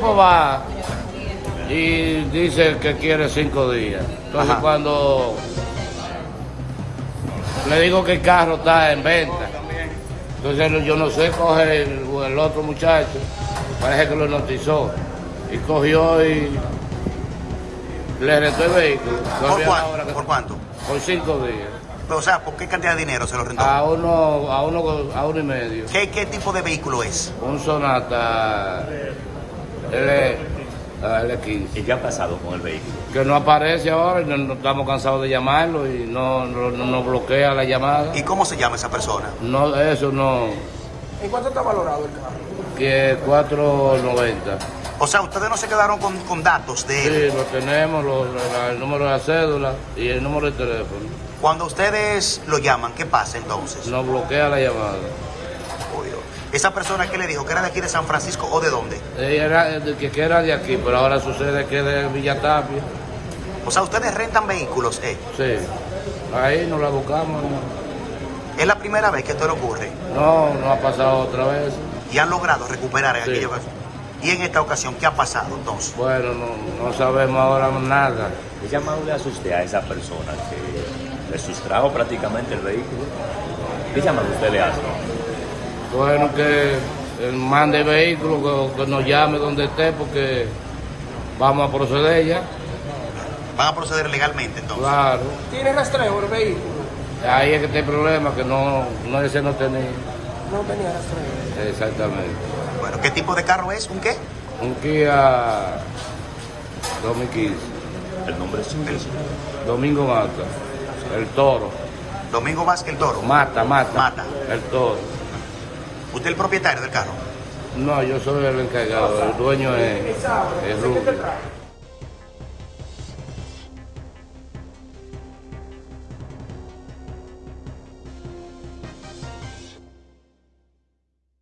tipo va y dice que quiere cinco días. Entonces Ajá. cuando le digo que el carro está en venta, entonces yo no sé, coge el, el otro muchacho, parece que lo notizó, y cogió y le rentó el vehículo. ¿Por que- ¿Por cuánto? Por cinco días. O sea, ¿por qué cantidad de dinero se lo rentó? A uno, a uno, a uno y medio. ¿Qué, qué tipo de vehículo es? Un Sonata L, ah, L15. ¿Y qué ha pasado con el vehículo? Que no aparece ahora y no, no estamos cansados de llamarlo y no, no, no nos bloquea la llamada. ¿Y cómo se llama esa persona? No, eso no. ¿En cuánto está valorado el carro? Que 490. O sea, ustedes no se quedaron con, con datos de él. Sí, lo tenemos, lo- la- el número de la cédula y el número de teléfono. Cuando ustedes lo llaman, ¿qué pasa entonces? Nos bloquea la llamada. Esa persona que le dijo que era de aquí de San Francisco o de dónde? Ella era de- que, que era de aquí, pero ahora sucede que es de Villa Tapia. O sea, ustedes rentan vehículos, ¿eh? Sí. Ahí nos la buscamos. Es la primera vez que esto le ocurre No, no ha pasado otra vez. y han logrado recuperar en Sí. aquella ocasión. Y en esta ocasión, ¿qué ha pasado entonces? Bueno, no, no sabemos ahora nada. ¿Qué llamado le usted a esa persona que le sustrajo prácticamente el vehículo? ¿Qué llamado usted le hace? Bueno, que mande el vehículo, que, que nos llame donde esté, porque vamos a proceder ya. Van a proceder legalmente entonces. Claro. ¿Tiene rastreo el vehículo? Ahí es que está el problema, que no, no ese no tenía. No tenía rastreo. Exactamente. Bueno, ¿qué tipo de carro es? ¿Un qué? Un Kia 2015. El nombre es suyo. Domingo Mata. El toro. Domingo Vázquez el Toro. Mata, mata. Mata. El toro. ¿Usted es el propietario del carro? No, yo soy el encargado. El dueño es, es ¿Qué te Rubio.